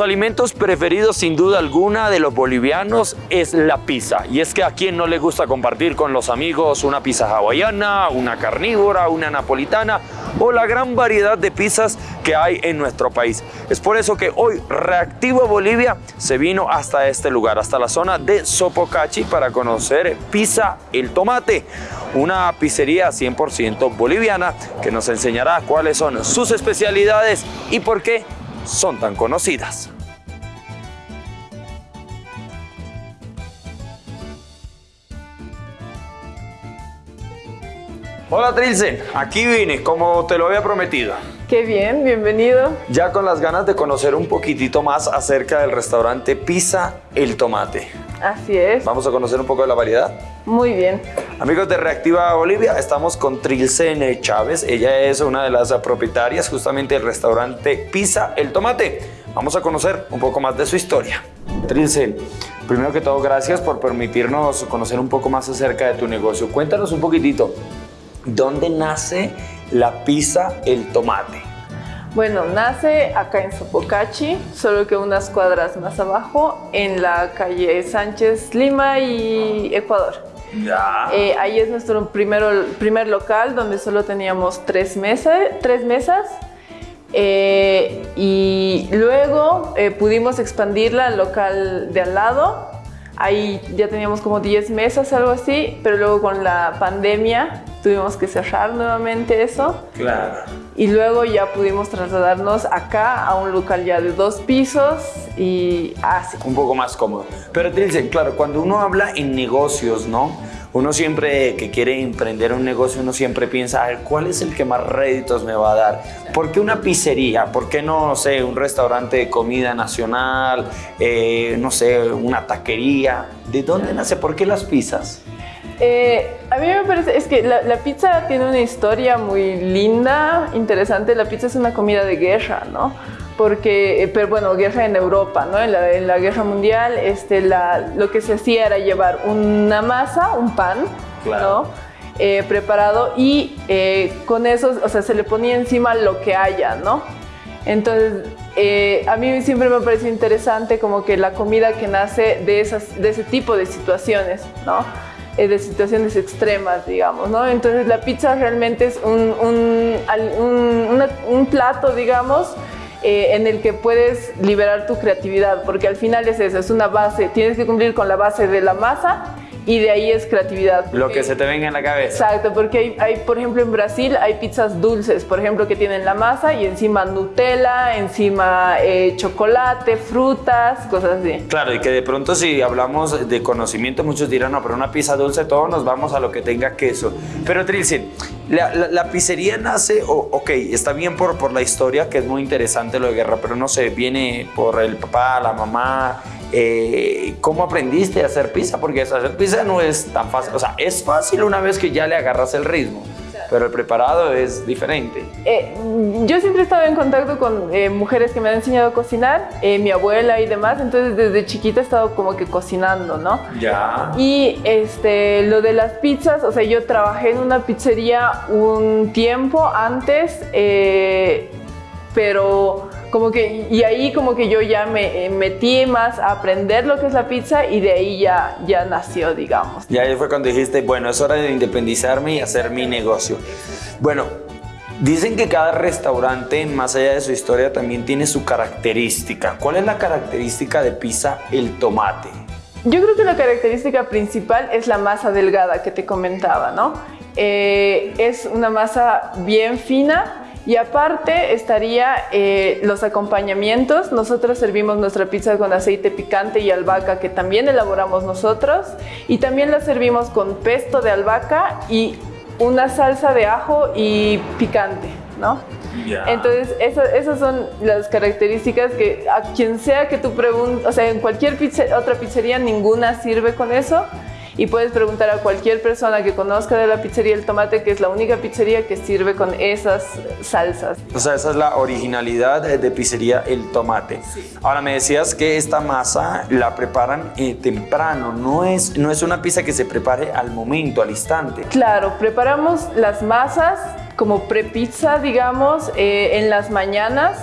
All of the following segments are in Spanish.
alimentos preferidos sin duda alguna de los bolivianos es la pizza. Y es que a quien no le gusta compartir con los amigos una pizza hawaiana, una carnívora, una napolitana o la gran variedad de pizzas que hay en nuestro país. Es por eso que hoy Reactivo Bolivia se vino hasta este lugar, hasta la zona de Sopocachi para conocer Pizza El Tomate, una pizzería 100% boliviana que nos enseñará cuáles son sus especialidades y por qué son tan conocidas. Hola Trilce, aquí vine como te lo había prometido. Qué bien, bienvenido. Ya con las ganas de conocer un poquitito más acerca del restaurante Pizza El Tomate. Así es. Vamos a conocer un poco de la variedad. Muy bien. Amigos de Reactiva Bolivia, estamos con Trilce Chávez. Ella es una de las propietarias justamente del restaurante Pizza El Tomate. Vamos a conocer un poco más de su historia. Trilce, primero que todo, gracias por permitirnos conocer un poco más acerca de tu negocio. Cuéntanos un poquitito, ¿dónde nace la pizza El Tomate? Bueno, nace acá en Sopocachi, solo que unas cuadras más abajo, en la calle Sánchez Lima y Ecuador. Ya. Eh, ahí es nuestro primero, primer local donde solo teníamos tres, mesa, tres mesas. Eh, y luego eh, pudimos expandirla al local de al lado. Ahí ya teníamos como 10 mesas, algo así, pero luego con la pandemia tuvimos que cerrar nuevamente eso. Claro. Y luego ya pudimos trasladarnos acá a un local ya de dos pisos y así. un poco más cómodo. Pero te dicen, claro, cuando uno habla en negocios, ¿no? Uno siempre que quiere emprender un negocio, uno siempre piensa, a ver, ¿cuál es el que más réditos me va a dar? ¿Por qué una pizzería? ¿Por qué no, no sé, un restaurante de comida nacional? Eh, no sé, una taquería. ¿De dónde nace? ¿Por qué las pizzas? Eh, a mí me parece, es que la, la, pizza tiene una historia muy linda, interesante. La pizza es una comida de guerra, ¿no? Porque, eh, pero bueno, guerra en Europa, ¿no? En la, en la guerra mundial, este, la, lo que se hacía era llevar una masa, un pan, Claro. ¿no? Eh, preparado y eh, con eso, o sea, se le ponía encima lo que haya, ¿no? Entonces, eh, a mí siempre me parece interesante como que la comida que nace de, esas, de ese tipo de situaciones, ¿no? Eh, de situaciones extremas, digamos, ¿no? Entonces la pizza realmente es un, un, un- una- un plato, digamos, eh, en el que puedes liberar tu creatividad, porque al final es eso, es una base, tienes que cumplir con la base de la masa y de ahí es creatividad. Lo que se te venga en la cabeza. Exacto, porque hay, hay, por ejemplo, en Brasil hay pizzas dulces, por ejemplo, que tienen la masa y encima Nutella, encima eh, chocolate, frutas, cosas así. Claro, y que de pronto si hablamos de conocimiento, muchos dirán, no, pero una pizza dulce, todos nos vamos a lo que tenga queso. Pero Trilce, la, la- la pizzería nace, o- ok, está bien por, por la historia, que es muy interesante lo de guerra, pero no sé, viene por el papá, la mamá. eh, ¿Cómo aprendiste a hacer pizza? Porque hacer pizza no es tan fácil. O sea, es fácil una vez que ya le agarras el ritmo, pero el preparado es diferente. Eh, yo siempre he estado en contacto con eh, mujeres que me han enseñado a cocinar, eh, mi abuela y demás, entonces desde chiquita he estado como que cocinando, ¿no? Ya. Y este, lo de las pizzas, o sea, yo trabajé en una pizzería un tiempo antes, pero como que, y ahí como que yo ya me eh, metí más a aprender lo que es la pizza y de ahí ya, ya nació, digamos. Y ahí fue cuando dijiste, bueno, es hora de independizarme y hacer mi negocio. Bueno, dicen que cada restaurante, más allá de su historia, también tiene su característica. ¿Cuál es la característica de Pizza El Tomate? Yo creo que la característica principal es la masa delgada que te comentaba, ¿no? Eh, es una masa bien fina y aparte estaría eh, los acompañamientos. Nosotros servimos nuestra pizza con aceite picante y albahaca que también elaboramos nosotros y también la servimos con pesto de albahaca y una salsa de ajo y picante, ¿no? Entonces, esa- esas son las características que a quien sea que tú preguntes, o sea, en cualquier otra pizzería ninguna sirve con eso. Y puedes preguntar a cualquier persona que conozca de la pizzería El Tomate, que es la única pizzería que sirve con esas salsas. O sea, esa es la originalidad de, Pizzería El Tomate. Ahora me decías que esta masa la preparan eh, temprano, no es, no es una pizza que se prepare al momento, al instante. Claro, preparamos las masas como prepizza, digamos, eh, en las mañanas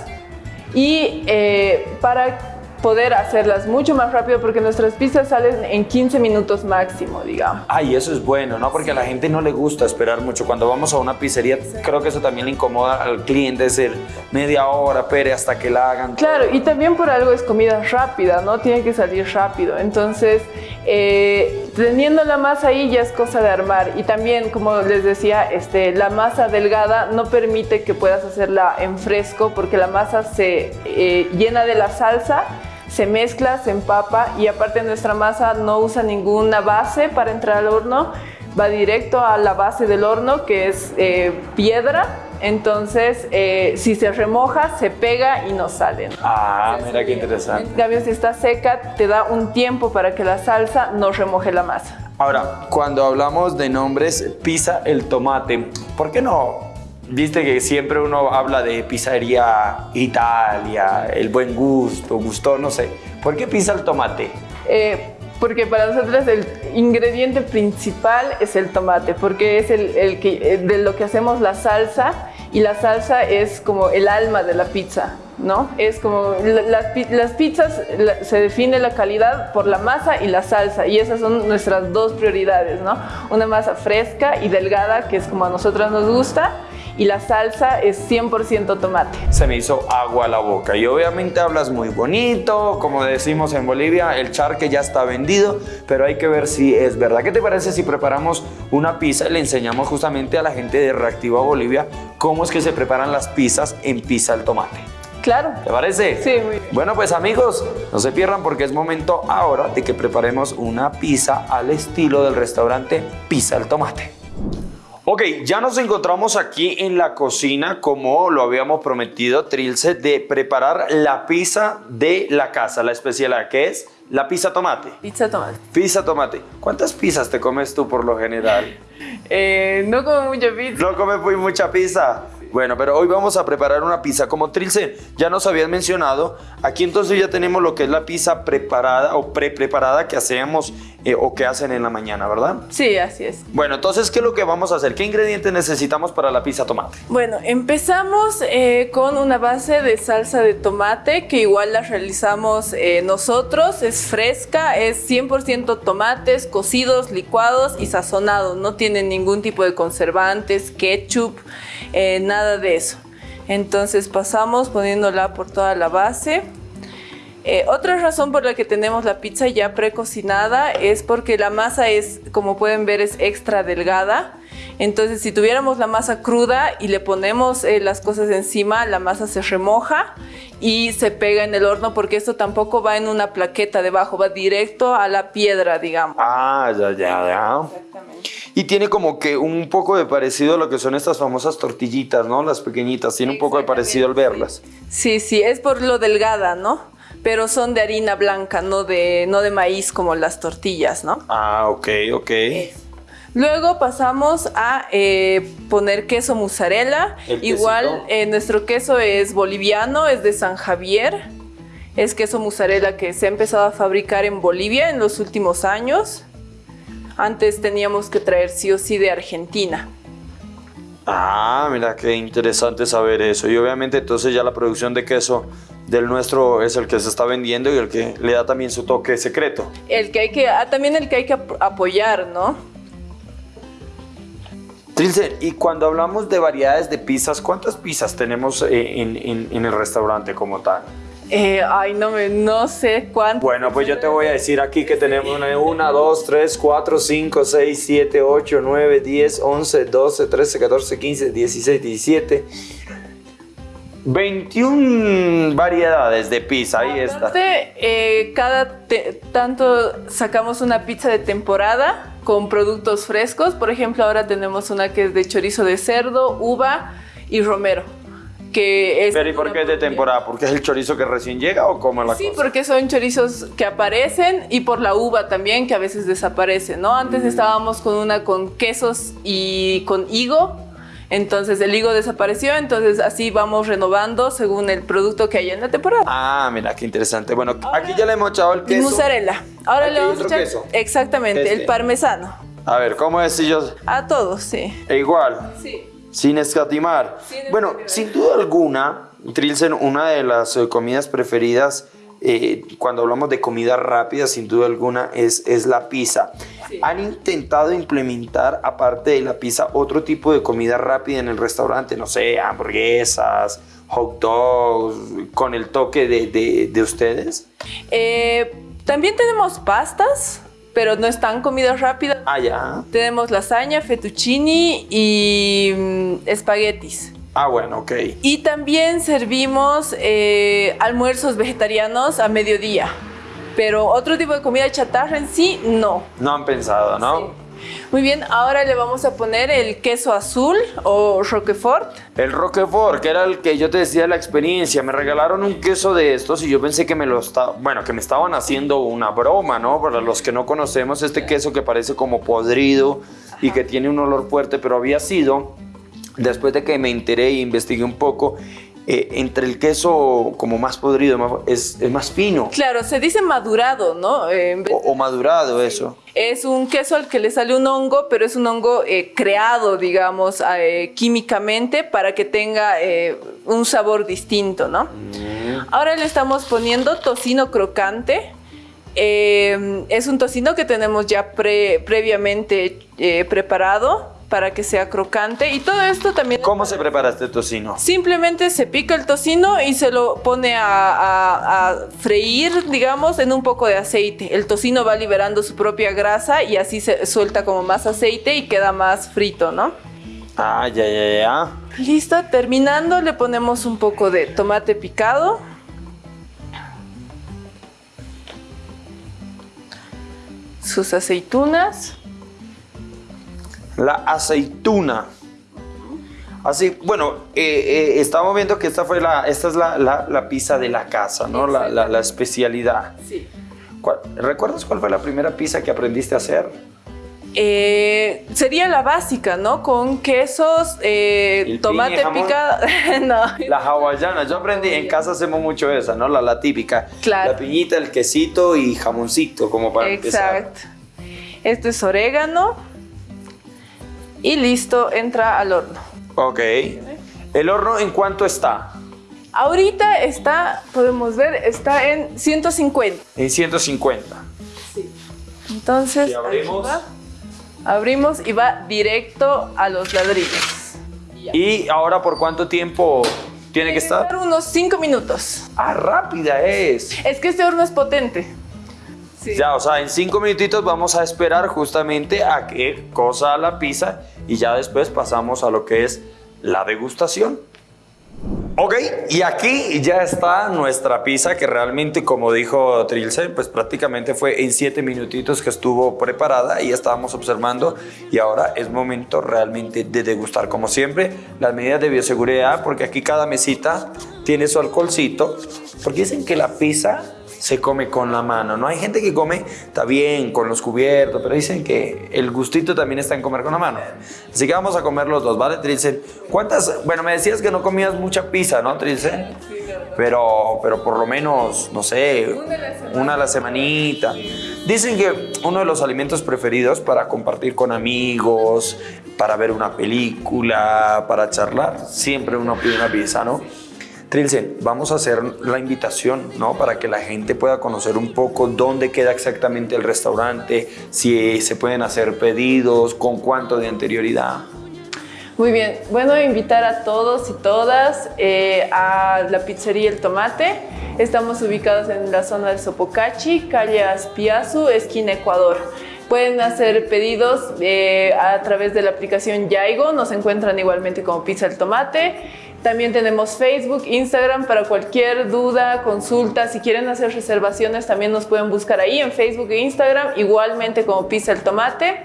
y eh, para poder hacerlas mucho más rápido porque nuestras pizzas salen en 15 minutos máximo, digamos. Ay, eso es bueno, ¿no? Porque a la gente no le gusta esperar mucho. Cuando vamos a una pizzería, creo que eso también le incomoda al cliente, decir media hora, pere, hasta que la hagan. Claro, y también por algo es comida rápida, ¿no? Tiene que salir rápido. Entonces, eh, teniendo la masa ahí ya es cosa de armar. Y también, como les decía, este, la masa delgada no permite que puedas hacerla en fresco porque la masa se eh, llena de la salsa se mezcla, se empapa y aparte nuestra masa no usa ninguna base para entrar al horno, va directo a la base del horno que es eh, piedra, entonces eh, si se remoja se pega y no sale. Ah, mira qué interesante. En cambio si está seca te da un tiempo para que la salsa no remoje la masa. Ahora, cuando hablamos de nombres, pizza el tomate, ¿por qué no Viste que siempre uno habla de pizzería Italia, el buen gusto, gusto, no sé. ¿Por qué pizza el tomate? Eh, porque para nosotros el ingrediente principal es el tomate, porque es el, que, eh, de lo que hacemos la salsa y la salsa es como el alma de la pizza, ¿no? Es como las, las pizzas se define la calidad por la masa y la salsa y esas son nuestras dos prioridades, ¿no? Una masa fresca y delgada que es como a nosotros nos gusta y la salsa es 100% tomate. Se me hizo agua a la boca y obviamente hablas muy bonito, como decimos en Bolivia, el charque ya está vendido, pero hay que ver si es verdad. ¿Qué te parece si preparamos una pizza y le enseñamos justamente a la gente de Reactiva Bolivia cómo es que se preparan las pizzas en pizza al tomate? Claro. ¿Te parece? Sí, muy bien. Bueno, pues amigos, no se pierdan porque es momento ahora de que preparemos una pizza al estilo del restaurante Pizza al Tomate. Ok, ya nos encontramos aquí en la cocina como lo habíamos prometido, Trilce, de preparar la pizza de la casa, la especialidad que es la pizza tomate. Pizza tomate. Pizza tomate. ¿Cuántas pizzas te comes tú por lo general? Eh, no como mucha pizza. No comes muy mucha pizza. Bueno, pero hoy vamos a preparar una pizza. Como Trilce ya nos habían mencionado, aquí entonces ya tenemos lo que es la pizza preparada o pre-preparada que hacemos eh, o que hacen en la mañana, ¿verdad? Sí, así es. Bueno, entonces, ¿qué es lo que vamos a hacer? ¿Qué ingredientes necesitamos para la pizza tomate? Bueno, empezamos eh, con una base de salsa de tomate que igual la realizamos eh, nosotros. Es fresca, es 100% tomates cocidos, licuados y sazonados. No tiene ningún tipo de conservantes, ketchup, nada de eso. Entonces pasamos poniéndola por toda la base. Eh, otra razón por la que tenemos la pizza ya precocinada es porque la masa es, como pueden ver, es extra delgada. Entonces, si tuviéramos la masa cruda y le ponemos eh, las cosas encima, la masa se remoja y se pega en el horno porque esto tampoco va en una plaqueta debajo, va directo a la piedra, digamos. Ah, ya, ya, ya. Exactamente. Y tiene como que un poco de parecido a lo que son estas famosas tortillitas, ¿no? Las pequeñitas, tiene un poco de parecido al verlas. Sí, sí, es por lo delgada, ¿no? pero son de harina blanca, no de, no de maíz como las tortillas, ¿no? Ah, ok, ok. Luego pasamos a eh, poner queso mozzarella. Igual eh, nuestro queso es boliviano, es de San Javier. Es queso mozzarella que se ha empezado a fabricar en Bolivia en los últimos años. Antes teníamos que traer sí o sí de Argentina. Ah, mira qué interesante saber eso. Y obviamente entonces ya la producción de queso del nuestro es el que se está vendiendo y el que le da también su toque secreto. El que hay que, ah, también el que hay que apoyar, ¿no? Y cuando hablamos de variedades de pizzas, ¿cuántas pizzas tenemos eh, en, el restaurante como tal? Eh, ay, no, me, no sé cuántas. Bueno, pues yo te voy a decir aquí que tenemos una, una, dos, tres, cuatro, cinco, seis, siete, ocho, nueve, diez, once, doce, trece, catorce, quince, dieciséis, diecisiete... 21 variedades de pizza, ahí está. Eh, cada tanto sacamos una pizza de temporada con productos frescos. Por ejemplo, ahora tenemos una que es de chorizo de cerdo, uva y romero. Que es Pero ¿y por qué es de temporada? ¿Porque es el chorizo que recién llega o cómo la Sí, porque son chorizos que aparecen y por la uva también que a veces desaparece, ¿no? Antes mm. estábamos con una con quesos y con higo entonces el higo desapareció, entonces así vamos renovando según el producto que haya en la temporada. Ah, mira, qué interesante. Bueno, aquí ya le hemos echado el queso. Mozzarella. Ahora le vamos a echar queso. exactamente, el este. parmesano. A ver, ¿cómo es si yo? A todos, sí. E igual. Sí. Sin escatimar. bueno, sin duda alguna, Trilsen, una de las eh, comidas preferidas eh, cuando hablamos de comida rápida, sin duda alguna, es, es la pizza. ¿Han intentado implementar, aparte de la pizza, otro tipo de comida rápida en el restaurante? No sé, hamburguesas, hot dogs, con el toque de, de, de ustedes? Eh, también tenemos pastas, pero no están comidas rápidas. Ah, ya. Tenemos lasaña, fettuccini y mm, espaguetis. Ah, bueno, ok. Y también servimos eh, almuerzos vegetarianos a mediodía. Pero otro tipo de comida chatarra en sí, no. No han pensado, ¿no? Sí. Muy bien, ahora le vamos a poner el queso azul o Roquefort. El Roquefort, que era el que yo te decía de la experiencia, me regalaron un queso de estos y yo pensé que me lo estaba, bueno, que me estaban haciendo una broma, ¿no? Para los que no conocemos este queso que parece como podrido y que tiene un olor fuerte, pero había sido después de que me enteré e investigué un poco, eh, entre el queso como más podrido es, es, más fino. Claro, se dice madurado, ¿no? Eh, o, o, madurado, eso. Es un queso al que le sale un hongo, pero es un hongo eh, creado, digamos, químicamente para que tenga eh, un sabor distinto, ¿no? Mm. Ahora le estamos poniendo tocino crocante. es un tocino que tenemos ya pre, previamente preparado para que sea crocante y todo esto también... ¿Cómo se prepara este tocino? Simplemente se pica el tocino y se lo pone a, a, a, freír, digamos, en un poco de aceite. El tocino va liberando su propia grasa y así se suelta como más aceite y queda más frito, ¿no? Ah, ya, ya, ya. Listo, terminando le ponemos un poco de tomate picado. Sus aceitunas la aceituna. Así, bueno, eh, eh, estamos viendo que esta fue la, esta es la, la, la pizza de la casa, ¿no? La, la, especialidad. Sí. ¿Cuál, ¿Recuerdas cuál fue la primera pizza que aprendiste a hacer? Eh, sería la básica, ¿no? Con quesos, eh, tomate picado. no. La hawaiana. Yo aprendí, en casa hacemos mucho esa, ¿no? La, la típica. Claro. La piñita, el quesito y jamoncito, como para Exacto. empezar. Esto es orégano y listo, entra al horno. Ok. ¿El horno en cuánto está? Ahorita está, podemos ver, está en 150. En 150. Sí. Entonces, y abrimos. Va, abrimos y va directo a los ladrillos. Y, ¿Y ahora por cuánto tiempo tiene que estar? unos 5 minutos. Ah, rápida es. Es que este horno es potente. Sí. Ya, o sea, en cinco minutitos vamos a esperar justamente a que cosa la pizza y ya después pasamos a lo que es la degustación. Ok, y aquí ya está nuestra pizza que realmente, como dijo Trilce, pues prácticamente fue en siete minutitos que estuvo preparada y estábamos observando y ahora es momento realmente de degustar. Como siempre, las medidas de bioseguridad, porque aquí cada mesita tiene su alcoholcito, porque dicen que la pizza se come con la mano. No hay gente que come, está bien, con los cubiertos, pero dicen que el gustito también está en comer con la mano. Así que vamos a comer los dos, ¿vale, Trilce? ¿Cuántas? Bueno, me decías que no comías mucha pizza, ¿no, Trilce? Pero, pero por lo menos, no sé, una a la semanita. Dicen que uno de los alimentos preferidos para compartir con amigos, para ver una película, para charlar, siempre uno pide una pizza, ¿no? Trilce, vamos a hacer la invitación, ¿no? Para que la gente pueda conocer un poco dónde queda exactamente el restaurante, si se pueden hacer pedidos, con cuánto de anterioridad. Muy bien, bueno, invitar a todos y todas eh, a la pizzería El Tomate. Estamos ubicados en la zona del Sopocachi, calle Aspiazu, esquina Ecuador. Pueden hacer pedidos eh, a través de la aplicación Yaigo, nos encuentran igualmente como Pizza El Tomate. También tenemos Facebook, Instagram para cualquier duda, consulta. Si quieren hacer reservaciones también nos pueden buscar ahí en Facebook e Instagram, igualmente como Pizza el Tomate.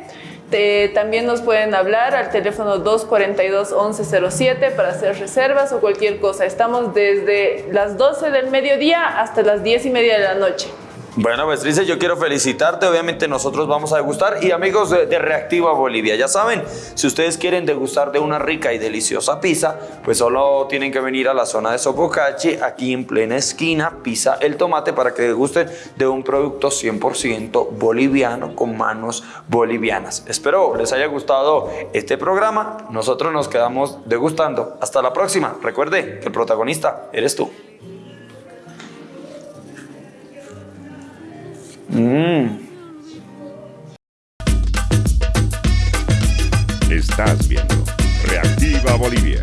Eh, también nos pueden hablar al teléfono 242-1107 para hacer reservas o cualquier cosa. Estamos desde las 12 del mediodía hasta las 10 y media de la noche. Bueno, Bestrice, yo quiero felicitarte. Obviamente nosotros vamos a degustar. Y amigos de, de, Reactiva Bolivia, ya saben, si ustedes quieren degustar de una rica y deliciosa pizza, pues solo tienen que venir a la zona de Sopocachi, aquí en plena esquina, Pizza El Tomate, para que degusten de un producto 100% boliviano con manos bolivianas. Espero les haya gustado este programa. Nosotros nos quedamos degustando. Hasta la próxima. Recuerde que el protagonista eres tú. Estás viendo Reactiva Bolivia.